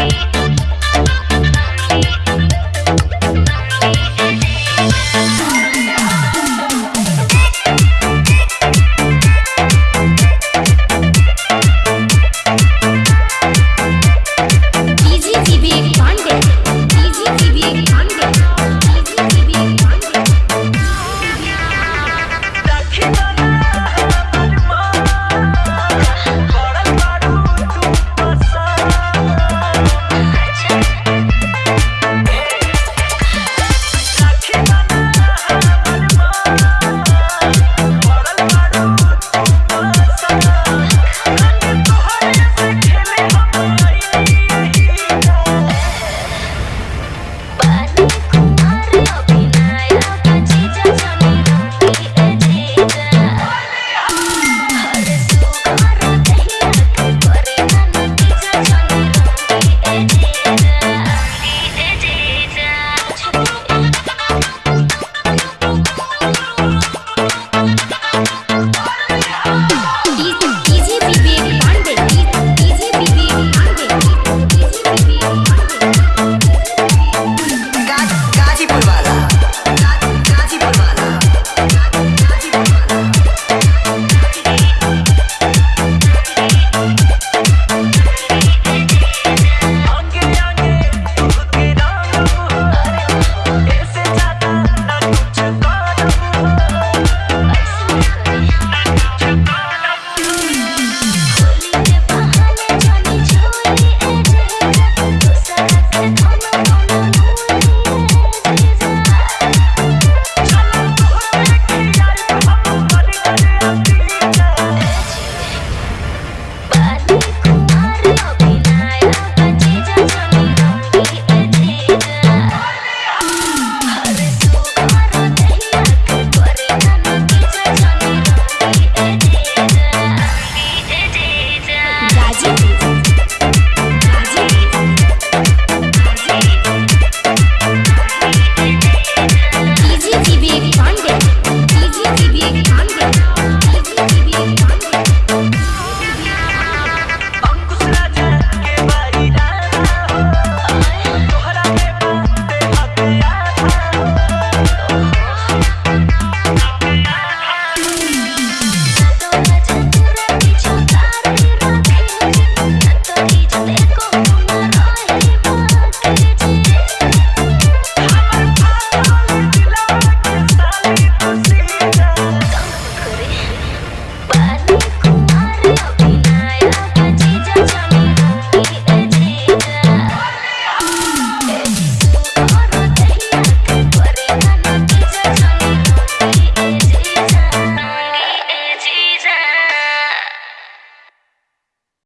Bye.